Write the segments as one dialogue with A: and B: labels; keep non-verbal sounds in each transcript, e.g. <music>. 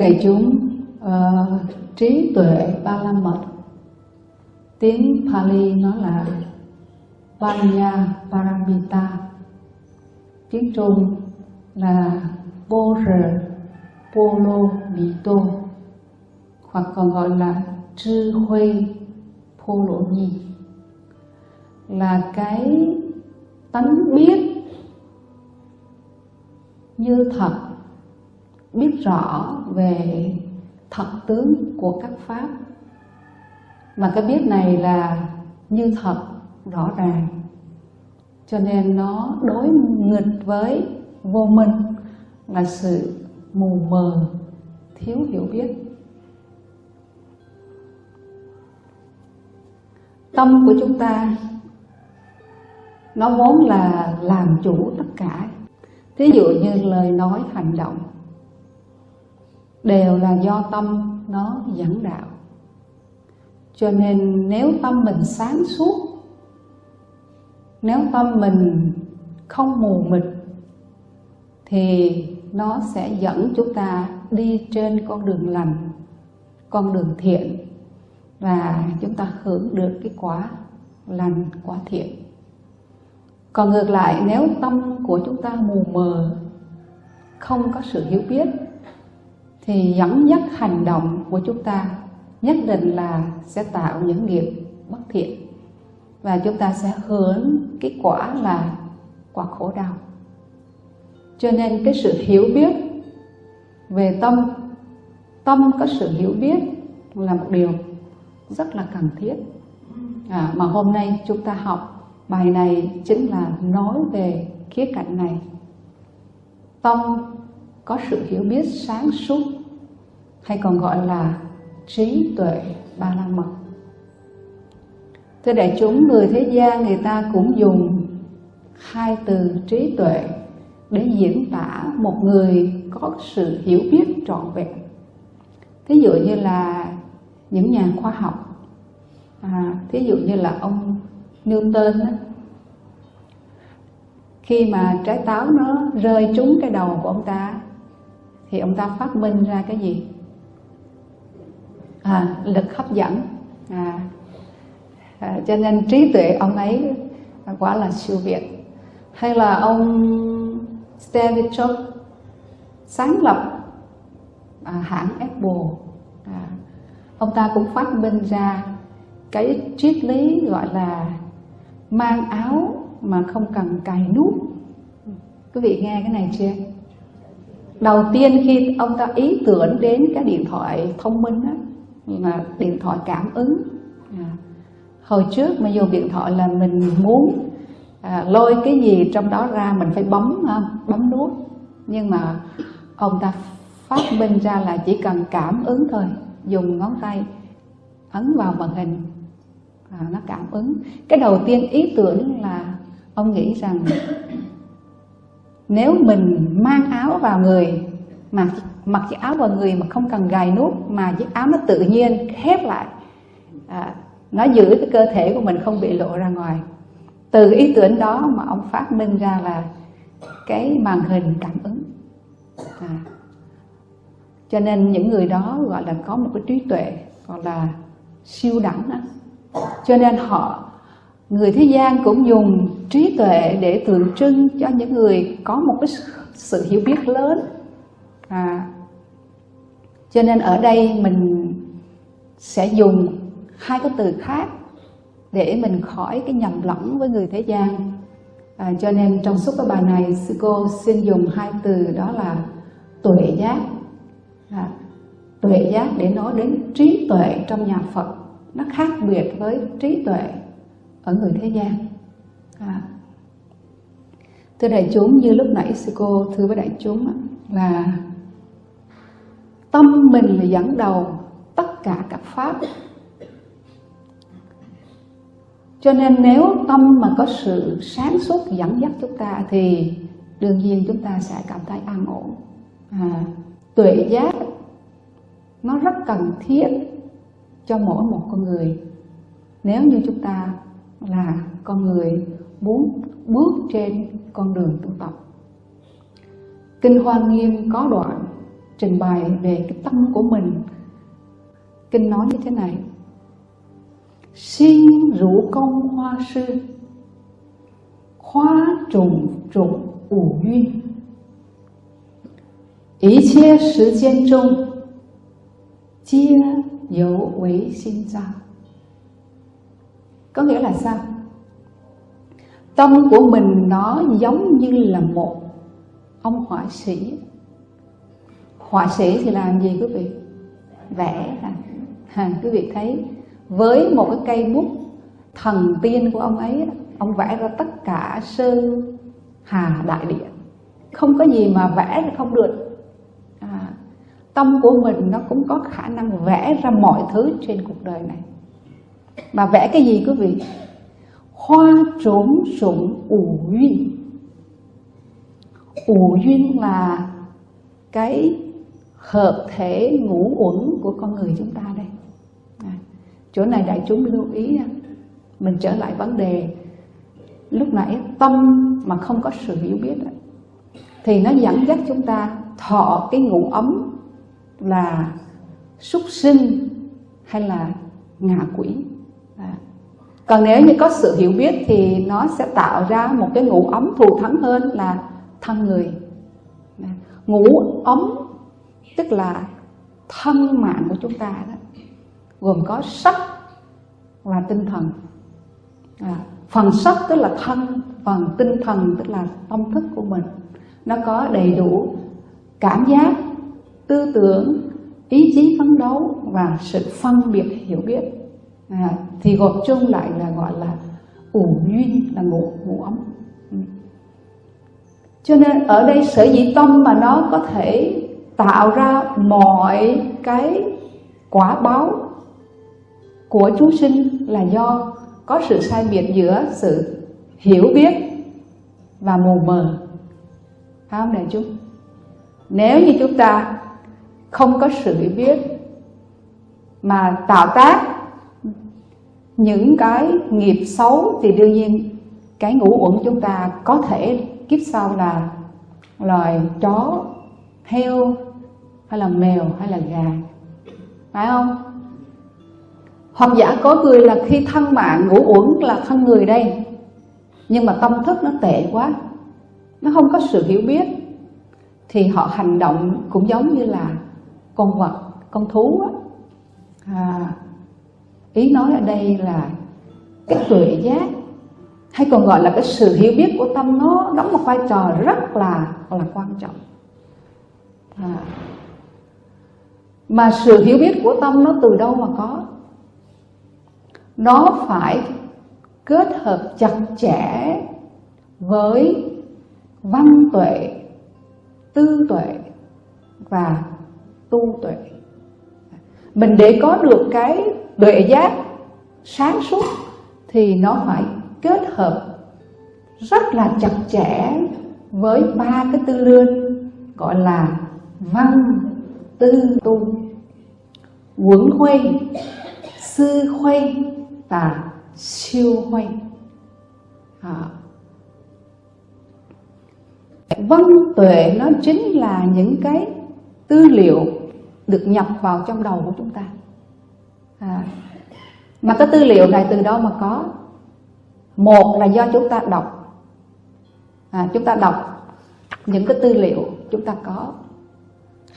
A: Đại chúng, uh, trí tuệ ba la mật tiếng Pali nó là Panya Paramita. Tiếng Trung là Bồ Rờ Polo Mito hoặc còn gọi là 智慧 Polo Nhi. Là cái tánh biết như thật biết rõ về thật tướng của các pháp. Mà cái biết này là như thật, rõ ràng. Cho nên nó đối nghịch với vô minh là sự mù mờ, thiếu hiểu biết. Tâm của chúng ta, nó vốn là làm chủ tất cả. Thí dụ như lời nói hành động đều là do tâm, nó dẫn đạo. Cho nên nếu tâm mình sáng suốt, nếu tâm mình không mù mịt, thì nó sẽ dẫn chúng ta đi trên con đường lành, con đường thiện, và chúng ta hưởng được cái quả lành, quả thiện. Còn ngược lại, nếu tâm của chúng ta mù mờ, không có sự hiểu biết thì dẫn dắt hành động của chúng ta nhất định là sẽ tạo những nghiệp bất thiện. Và chúng ta sẽ hưởng cái quả là quả khổ đau. Cho nên cái sự hiểu biết về tâm tâm có sự hiểu biết là một điều rất là cần thiết. À, mà hôm nay chúng ta học bài này chính là nói về khía cạnh này. Tâm có sự hiểu biết sáng suốt hay còn gọi là trí tuệ ba la mật. Thưa đại chúng người thế gian người ta cũng dùng hai từ trí tuệ để diễn tả một người có sự hiểu biết trọn vẹn. Thí dụ như là những nhà khoa học à, thí dụ như là ông Newton đó, khi mà trái táo nó rơi trúng cái đầu của ông ta thì ông ta phát minh ra cái gì? À, lực hấp dẫn. À, à, cho nên trí tuệ ông ấy quả là siêu việt. Hay là ông Steve Jobs sáng lập à, hãng Apple. À, ông ta cũng phát minh ra cái triết lý gọi là mang áo mà không cần cài nút. Quý vị nghe cái này chưa? Đầu tiên khi ông ta ý tưởng đến cái điện thoại thông minh á, mà điện thoại cảm ứng. À, hồi trước mà dùng điện thoại là mình muốn à, lôi cái gì trong đó ra mình phải bấm ha, bấm nút. Nhưng mà ông ta phát minh ra là chỉ cần cảm ứng thôi dùng ngón tay ấn vào màn hình à, nó cảm ứng. Cái đầu tiên ý tưởng là ông nghĩ rằng nếu mình mang áo vào người mà mặc chiếc áo vào người mà không cần gài nút mà chiếc áo nó tự nhiên khép lại. À, nó giữ cái cơ thể của mình không bị lộ ra ngoài. Từ ý tưởng đó mà ông phát minh ra là cái màn hình cảm ứng. À, cho nên những người đó gọi là có một cái trí tuệ gọi là siêu đẳng đó. cho nên họ người thế gian cũng dùng trí tuệ để tượng trưng cho những người có một cái sự hiểu biết lớn à, cho nên ở đây mình sẽ dùng hai cái từ khác để mình khỏi cái nhầm lẫn với người thế gian. À, cho nên trong suốt cái bài này sư cô xin dùng hai từ đó là tuệ giác. À, tuệ giác để nói đến trí tuệ trong nhà Phật. Nó khác biệt với trí tuệ ở người thế gian. À. thưa đại chúng như lúc nãy sư cô thưa với đại chúng là tâm mình là dẫn đầu tất cả các pháp. Cho nên nếu tâm mà có sự sáng suốt dẫn dắt chúng ta thì đương nhiên chúng ta sẽ cảm thấy an ổn. À, tuệ giác nó rất cần thiết cho mỗi một con người. Nếu như chúng ta là con người muốn bước trên con đường tu tập kinh hoa nghiêm có đoạn trình bày về cái tâm của mình. Kinh nói như thế này. Xin rủ công hoa sư. Hoa trùng trùng ủ duyên ý chia thời gian trung. Chia dấu với sinh ra. Có nghĩa là sao? Tâm của mình nó giống như là một ông họa sĩ họa sĩ thì làm gì quý vị? Vẽ à, à quý vị thấy với một cái cây bút thần tiên của ông ấy ông vẽ ra tất cả sơn hà đại địa. Không có gì mà vẽ là không được. À, tâm của mình nó cũng có khả năng vẽ ra mọi thứ trên cuộc đời này. Mà vẽ cái gì quý vị? Hoa trốn sủng ủ duyên. Ủ duyên là cái hợp thể ngũ uẩn của con người chúng ta đây à, chỗ này đại chúng lưu ý nha mình trở lại vấn đề lúc nãy tâm mà không có sự hiểu biết thì nó dẫn dắt chúng ta thọ cái ngũ ấm là súc sinh hay là ngạ quỷ à. còn nếu như có sự hiểu biết thì nó sẽ tạo ra một cái ngũ ấm thù thắng hơn là thân người à. ngũ ấm tức là thân mạng của chúng ta đó gồm có sắc và tinh thần. À, phần sắc tức là thân phần tinh thần tức là tâm thức của mình. Nó có đầy đủ cảm giác tư tưởng ý chí phấn đấu và sự phân biệt hiểu biết. À, thì gộp chung lại là gọi là ủ duyên là ngũ ngũ ấm. Ừ. Cho nên ở đây sở dĩ tâm mà nó có thể tạo ra mọi cái quả báo của chúng sinh là do có sự sai biệt giữa sự hiểu biết và mù mờ. Phải không đại chúng? Nếu như chúng ta không có sự hiểu biết mà tạo tác những cái nghiệp xấu, thì đương nhiên cái ngũ uẩn chúng ta có thể kiếp sau là loài chó, heo hay là mèo hay là gà. Phải không? Hoặc giả có người là khi thân mạng ngủ uẩn là thân người đây. Nhưng mà tâm thức nó tệ quá. Nó không có sự hiểu biết. Thì họ hành động cũng giống như là con vật con thú á. À, ý nói ở đây là cái tuệ giác hay còn gọi là cái sự hiểu biết của tâm nó đóng một vai trò rất là là quan trọng. À, mà sự hiểu biết của tâm nó từ đâu mà có? Nó phải kết hợp chặt chẽ với văn tuệ, tư tuệ và tu tuệ. Mình để có được cái tuệ giác sáng suốt thì nó phải kết hợp rất là chặt chẽ với ba cái tư lương gọi là văn tư tu huống huây sư huây và siêu huây à. văn tuệ nó chính là những cái tư liệu được nhập vào trong đầu của chúng ta. À. mà cái tư liệu này từ đâu mà có? Một là do chúng ta đọc. À, chúng ta đọc những cái tư liệu chúng ta có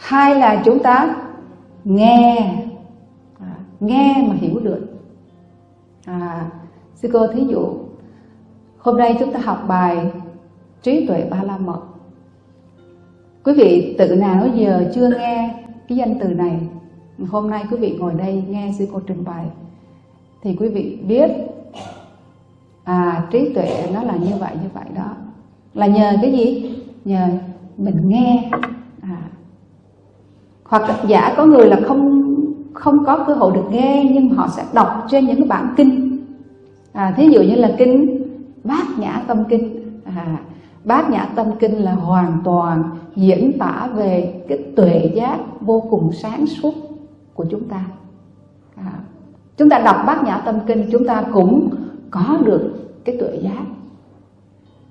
A: hai là chúng ta nghe. À, nghe mà hiểu được. À, sư cô thí dụ hôm nay chúng ta học bài trí tuệ ba la mật. Quý vị tự nào giờ chưa nghe cái danh từ này hôm nay quý vị ngồi đây nghe sư cô trình bày thì quý vị biết à trí tuệ nó là như vậy như vậy đó. Là nhờ cái gì? Nhờ mình nghe hoặc giả có người là không không có cơ hội được nghe nhưng họ sẽ đọc trên những cái bản kinh. À, thí dụ như là kinh bát nhã tâm kinh. À, bát nhã tâm kinh là hoàn toàn diễn tả về cái tuệ giác vô cùng sáng suốt của chúng ta. À, chúng ta đọc bát nhã tâm kinh chúng ta cũng có được cái tuệ giác.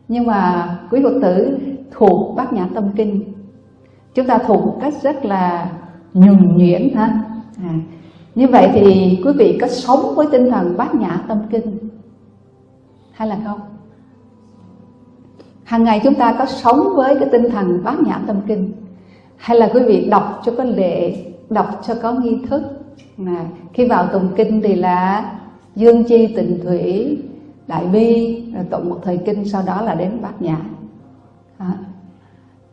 A: Nhưng mà quý phật tử thuộc bát nhã tâm kinh chúng ta thuộc một cách rất là nhuần nhuyễn ha. À, như vậy thì quý vị có sống với tinh thần bát nhã tâm kinh hay là không? Hàng ngày chúng ta có sống với cái tinh thần bát nhã tâm kinh hay là quý vị đọc cho có lệ đọc cho có nghi thức? À, khi vào tụng kinh thì là dương chi tịnh thủy đại bi rồi tụng một thời kinh sau đó là đến bát nhã. À,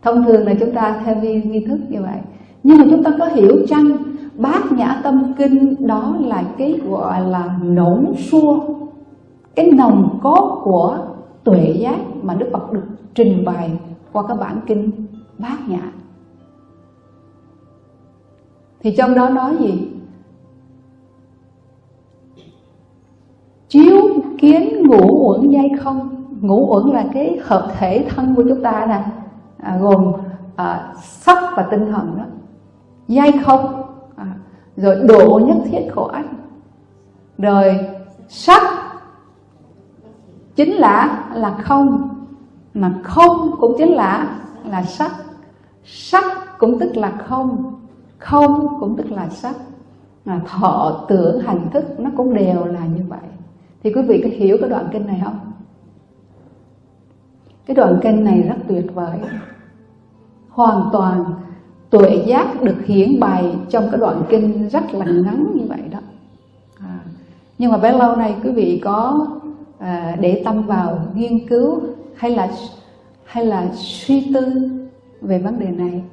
A: thông thường là chúng ta theo nghi, nghi thức như vậy. Nhưng mà chúng ta có hiểu chăng bát nhã tâm kinh đó là cái gọi là nổn xua cái nồng cốt của tuệ giác mà đức phật được trình bày qua các bản kinh bát nhã. Thì trong đó nói gì? Chiếu kiến ngũ uẩn dây không. Ngũ uẩn là cái hợp thể thân của chúng ta nè à, gồm à, sắc và tinh thần đó. Dây không à, rồi độ nhất thiết khổ anh rồi sắc chính là là không mà không cũng chính là là sắc. Sắc cũng tức là không không cũng tức là sắc. Mà thọ tưởng hành thức nó cũng đều là như vậy. Thì quý vị có hiểu cái đoạn kinh này không? Cái đoạn kinh này rất tuyệt vời hoàn toàn tuệ giác được hiển bày trong cái đoạn kinh rất là ngắn như vậy đó. À, nhưng mà bấy lâu nay quý vị có à, để tâm vào nghiên cứu hay là hay là suy tư về vấn đề này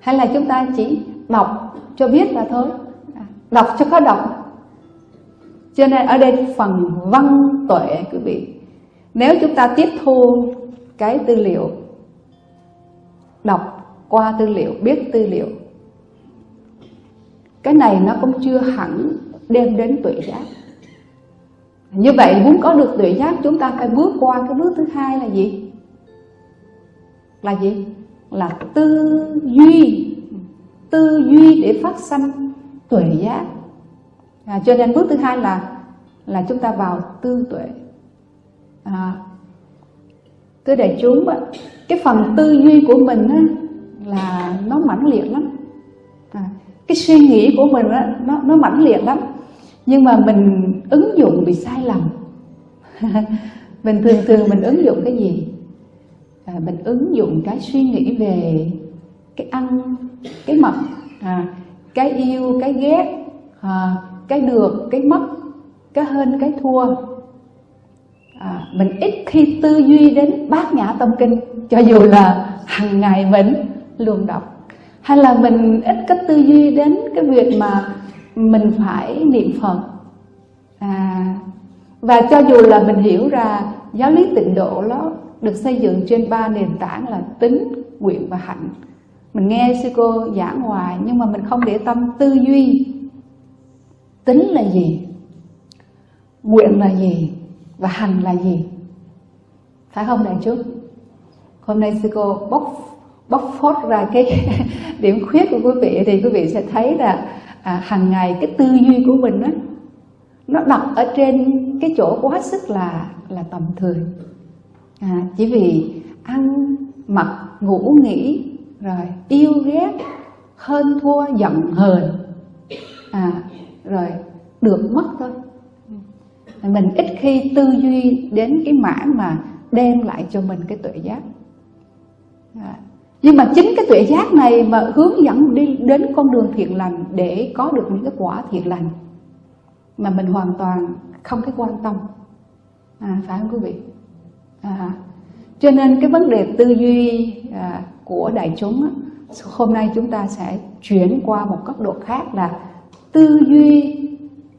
A: hay là chúng ta chỉ đọc cho biết là thôi. À, đọc cho có đọc. Cho nên ở đây phần văn tuệ quý vị nếu chúng ta tiếp thu cái tư liệu đọc qua tư liệu biết tư liệu. Cái này nó cũng chưa hẳn đem đến tuệ giác như vậy muốn có được tuệ giác chúng ta phải bước qua cái bước thứ hai là gì? Là gì? Là tư duy. Tư duy để phát sanh tuệ giác à, cho nên bước thứ hai là là chúng ta vào tư tuệ. À, thưa đại chúng cái phần tư duy của mình á, là nó mãnh liệt lắm. À, cái suy nghĩ của mình đó, nó nó mãnh liệt lắm. Nhưng mà mình ứng dụng bị sai lầm. <laughs> Mình thường thường mình ứng dụng cái gì? À, mình ứng dụng cái suy nghĩ về cái ăn cái mặc à, cái yêu cái ghét à, cái được cái mất cái hơn cái thua. À, mình ít khi tư duy đến bát nhã tâm kinh cho dù là hàng ngày mình luôn đọc? Hay là mình ít có tư duy đến cái việc mà mình phải niệm phật? À, và cho dù là mình hiểu ra giáo lý tịnh độ nó được xây dựng trên ba nền tảng là tính nguyện và hạnh. Mình nghe sư cô giảng hoài nhưng mà mình không để tâm tư duy. Tính là gì? Nguyện là gì? Và hành là gì? Phải không đại chúng? Hôm nay sư cô bóc bóc phốt ra cái <laughs> điểm khuyết của quý vị thì quý vị sẽ thấy là à, hàng ngày cái tư duy của mình đó, nó đặt ở trên cái chỗ quá sức là là tầm thường. À, chỉ vì ăn mặc ngủ nghỉ rồi yêu ghét hơn thua giận hờn. À rồi được mất thôi. Mình ít khi tư duy đến cái mảng mà đem lại cho mình cái tuệ giác. À nhưng mà chính cái tuệ giác này mà hướng dẫn đi đến con đường thiện lành để có được những cái quả thiện lành mà mình hoàn toàn không cái quan tâm à, phải không quý vị à, cho nên cái vấn đề tư duy à, của đại chúng á, hôm nay chúng ta sẽ chuyển qua một cấp độ khác là tư duy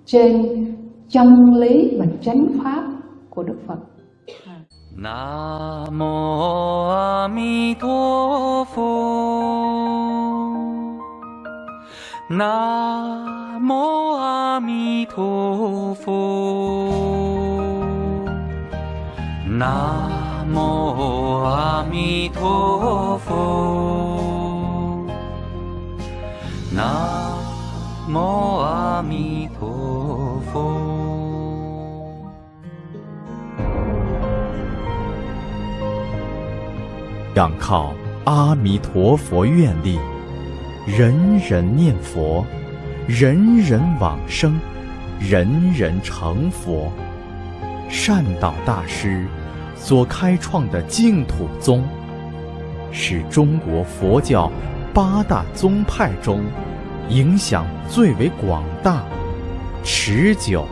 A: trên chân lý và chánh pháp của Đức Phật. à. 南无阿弥陀佛。南无阿弥陀佛。南无阿弥陀佛。南无阿弥陀。仰靠阿弥陀佛愿力。
B: 人人念佛，人人往生，人人成佛。善导大师所开创的净土宗，是中国佛教八大宗派中影响最为广大、持久、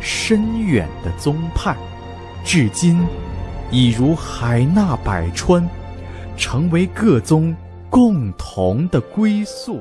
B: 深远的宗派，至今已如海纳百川，成为各宗共同的归宿。